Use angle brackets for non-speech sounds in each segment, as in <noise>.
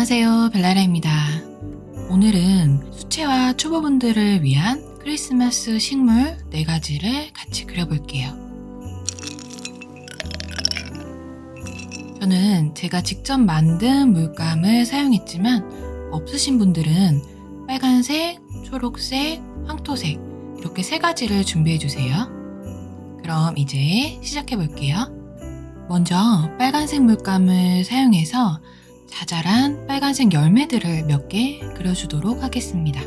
안녕하세요 벨라라입니다. 오늘은 수채화 초보분들을 위한 크리스마스 식물 4가지를 같이 그려볼게요. 저는 제가 직접 만든 물감을 사용했지만 없으신 분들은 빨간색, 초록색, 황토색 이렇게 세 가지를 준비해 주세요. 그럼 이제 시작해 볼게요. 먼저 빨간색 물감을 사용해서 자잘한 빨간색 열매들을 몇 개 그려주도록 하겠습니다.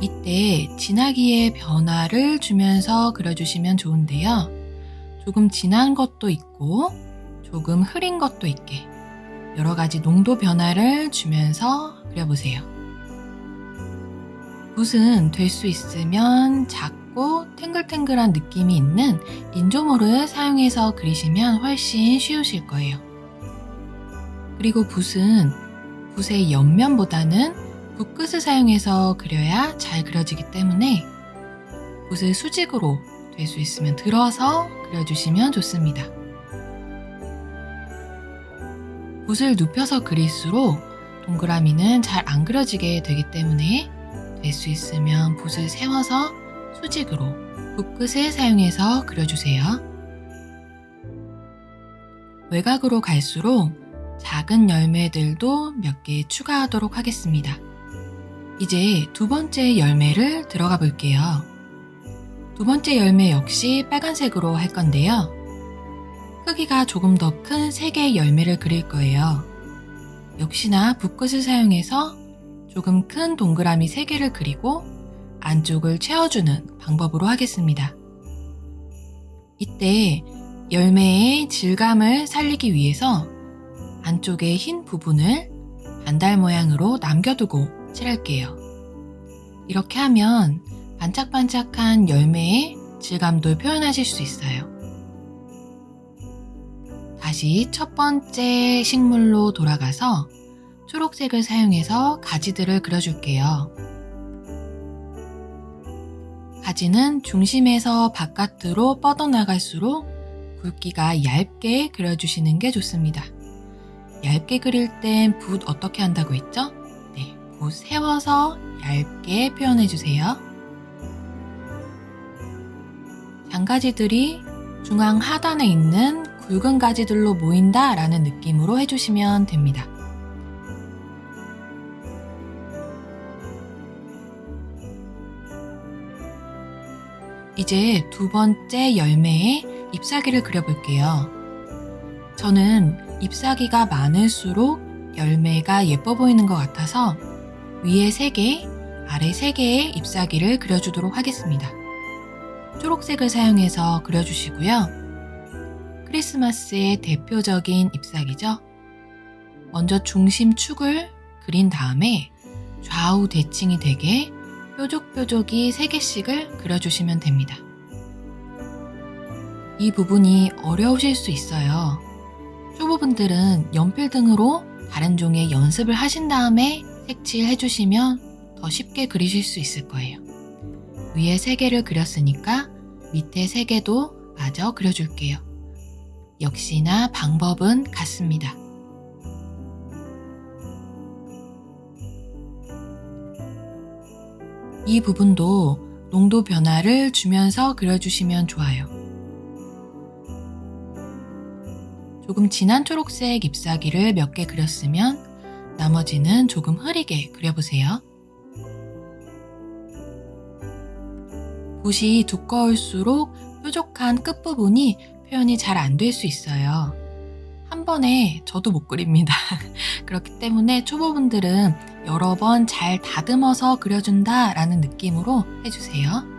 이때 진하기의 변화를 주면서 그려주시면 좋은데요. 조금 진한 것도 있고 조금 흐린 것도 있게 여러 가지 농도 변화를 주면서 그려보세요. 붓은 될 수 있으면 작고 탱글탱글한 느낌이 있는 인조모를 사용해서 그리시면 훨씬 쉬우실 거예요. 그리고 붓은 붓의 옆면보다는 붓끝을 사용해서 그려야 잘 그려지기 때문에 붓을 수직으로 될 수 있으면 들어서 그려주시면 좋습니다. 붓을 눕혀서 그릴수록 동그라미는 잘 안 그려지게 되기 때문에 될 수 있으면 붓을 세워서 수직으로 붓끝을 사용해서 그려주세요. 외곽으로 갈수록 작은 열매들도 몇 개 추가하도록 하겠습니다. 이제 두 번째 열매를 들어가 볼게요. 두 번째 열매 역시 빨간색으로 할 건데요. 크기가 조금 더큰세 개의 열매를 그릴 거예요. 역시나 붓끝을 사용해서 조금 큰 동그라미 3개를 그리고 안쪽을 채워주는 방법으로 하겠습니다. 이때 열매의 질감을 살리기 위해서 안쪽의 흰 부분을 반달 모양으로 남겨두고 칠할게요. 이렇게 하면 반짝반짝한 열매의 질감도 표현하실 수 있어요. 다시 첫 번째 식물로 돌아가서 초록색을 사용해서 가지들을 그려줄게요. 가지는 중심에서 바깥으로 뻗어나갈수록 굵기가 얇게 그려주시는 게 좋습니다. 얇게 그릴 땐 붓 어떻게 한다고 했죠? 네, 붓 세워서 얇게 표현해 주세요. 장가지들이 중앙 하단에 있는 굵은 가지들로 모인다 라는 느낌으로 해주시면 됩니다. 이제 두 번째 열매의 잎사귀를 그려볼게요. 저는 잎사귀가 많을수록 열매가 예뻐 보이는 것 같아서 위에 3개, 아래 3개의 잎사귀를 그려주도록 하겠습니다. 초록색을 사용해서 그려주시고요. 크리스마스의 대표적인 잎사귀죠. 먼저 중심 축을 그린 다음에 좌우 대칭이 되게 뾰족뾰족이 3개씩을 그려주시면 됩니다. 이 부분이 어려우실 수 있어요. 초보분들은 연필 등으로 다른 종의 연습을 하신 다음에 색칠 해 주시면 더 쉽게 그리실 수 있을 거예요. 위에 3개를 그렸으니까 밑에 3개도 마저 그려줄게요. 역시나 방법은 같습니다. 이 부분도 농도 변화를 주면서 그려주시면 좋아요. 조금 진한 초록색 잎사귀를 몇 개 그렸으면 나머지는 조금 흐리게 그려보세요. 붓이 두꺼울수록 뾰족한 끝부분이 표현이 잘 안 될 수 있어요. 한 번에 저도 못 그립니다. <laughs> 그렇기 때문에 초보분들은 여러 번 잘 다듬어서 그려준다 라는 느낌으로 해주세요.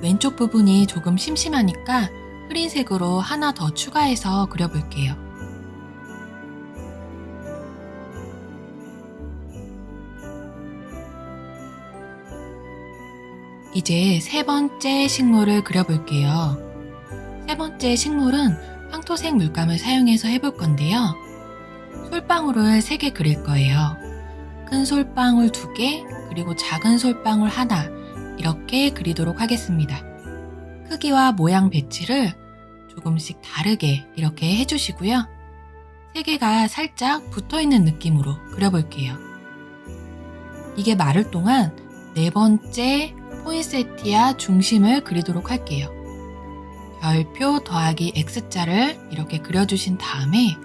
왼쪽 부분이 조금 심심하니까 흐린색으로 하나 더 추가해서 그려볼게요. 이제 세 번째 식물을 그려볼게요. 세 번째 식물은 황토색 물감을 사용해서 해볼 건데요. 솔방울을 3개 그릴 거예요. 큰 솔방울 2개, 그리고 작은 솔방울 하나, 이렇게 그리도록 하겠습니다. 크기와 모양 배치를 조금씩 다르게 이렇게 해주시고요. 세 개가 살짝 붙어 있는 느낌으로 그려볼게요. 이게 마를 동안 네 번째 포인세티아 중심을 그리도록 할게요. 별표 더하기 X자를 이렇게 그려주신 다음에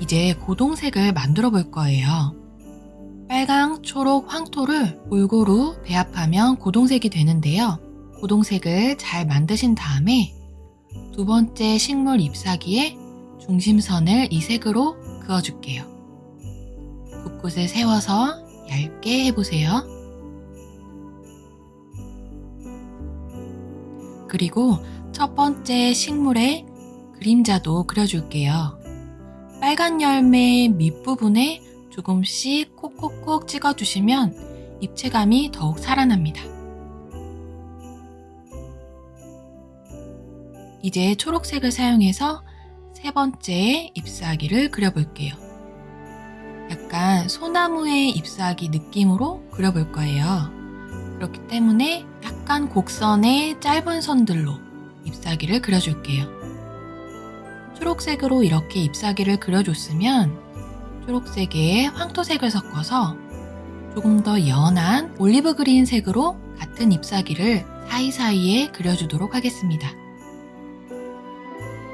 이제 고동색을 만들어 볼 거예요. 빨강, 초록, 황토를 골고루 배합하면 고동색이 되는데요. 고동색을 잘 만드신 다음에 두 번째 식물 잎사귀에 중심선을 이 색으로 그어줄게요. 붓끝을 세워서 얇게 해보세요. 그리고 첫 번째 식물의 그림자도 그려줄게요. 빨간 열매 밑부분에 조금씩 콕콕콕 찍어주시면 입체감이 더욱 살아납니다. 이제 초록색을 사용해서 세 번째 잎사귀를 그려볼게요. 약간 소나무의 잎사귀 느낌으로 그려볼 거예요. 그렇기 때문에 약간 곡선의 짧은 선들로 잎사귀를 그려줄게요. 초록색으로 이렇게 잎사귀를 그려줬으면 초록색에 황토색을 섞어서 조금 더 연한 올리브 그린 색으로 같은 잎사귀를 사이사이에 그려주도록 하겠습니다.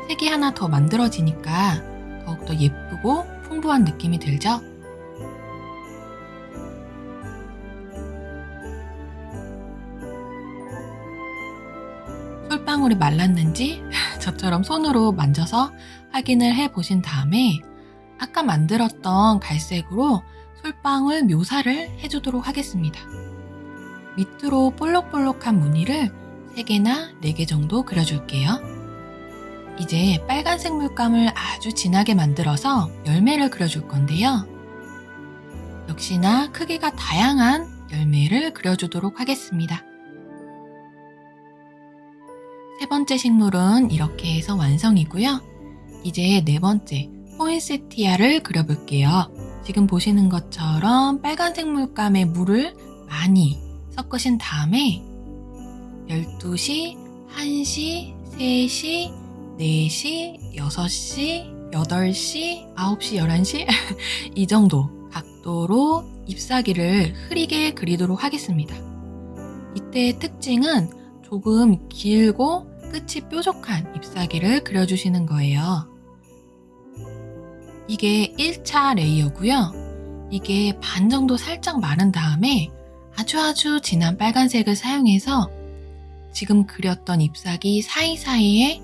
색이 하나 더 만들어지니까 더욱더 예쁘고 풍부한 느낌이 들죠? 솔방울이 말랐는지 <laughs> 저처럼 손으로 만져서 확인을 해 보신 다음에 아까 만들었던 갈색으로 솔방울 묘사를 해주도록 하겠습니다. 밑으로 볼록볼록한 무늬를 3개나 4개 정도 그려줄게요. 이제 빨간색 물감을 아주 진하게 만들어서 열매를 그려줄 건데요. 역시나 크기가 다양한 열매를 그려주도록 하겠습니다. 세 번째 식물은 이렇게 해서 완성이고요. 이제 네 번째 포인세티아를 그려볼게요. 지금 보시는 것처럼 빨간색 물감에 물을 많이 섞으신 다음에 12시, 1시, 3시, 4시, 6시, 8시, 9시, 11시 이 정도 각도로 잎사귀를 흐리게 그리도록 하겠습니다. 이때의 특징은 조금 길고 끝이 뾰족한 잎사귀를 그려주시는 거예요. 이게 1차 레이어고요. 이게 반 정도 살짝 마른 다음에 아주 아주 진한 빨간색을 사용해서 지금 그렸던 잎사귀 사이사이에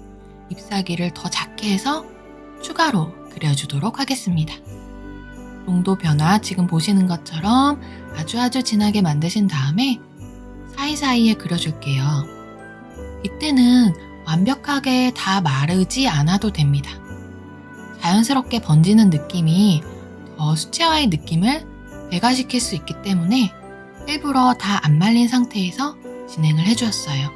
잎사귀를 더 작게 해서 추가로 그려주도록 하겠습니다. 농도 변화 지금 보시는 것처럼 아주 아주 진하게 만드신 다음에 사이사이에 그려줄게요. 이때는 완벽하게 다 마르지 않아도 됩니다. 자연스럽게 번지는 느낌이 더 수채화의 느낌을 배가시킬 수 있기 때문에 일부러 다 안 말린 상태에서 진행을 해주었어요.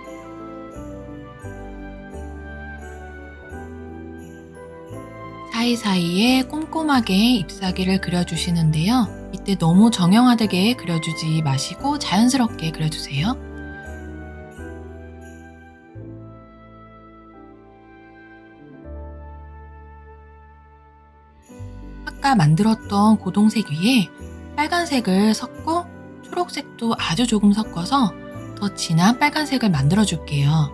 사이사이에 꼼꼼하게 잎사귀를 그려주시는데요. 이때 너무 정형화되게 그려주지 마시고 자연스럽게 그려주세요. 아까 만들었던 고동색 위에 빨간색을 섞고 초록색도 아주 조금 섞어서 더 진한 빨간색을 만들어 줄게요.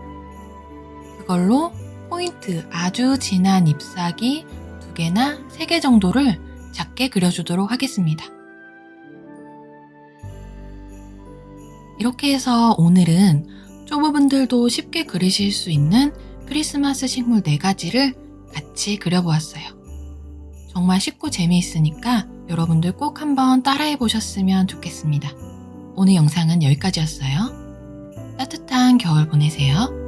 그걸로 포인트 아주 진한 잎사귀 두 개나 세 개 정도를 작게 그려주도록 하겠습니다. 이렇게 해서 오늘은 초보분들도 쉽게 그리실 수 있는 크리스마스 식물 4가지를 같이 그려보았어요. 정말 쉽고 재미있으니까 여러분들 꼭 한번 따라해 보셨으면 좋겠습니다. 오늘 영상은 여기까지였어요. 따뜻한 겨울 보내세요.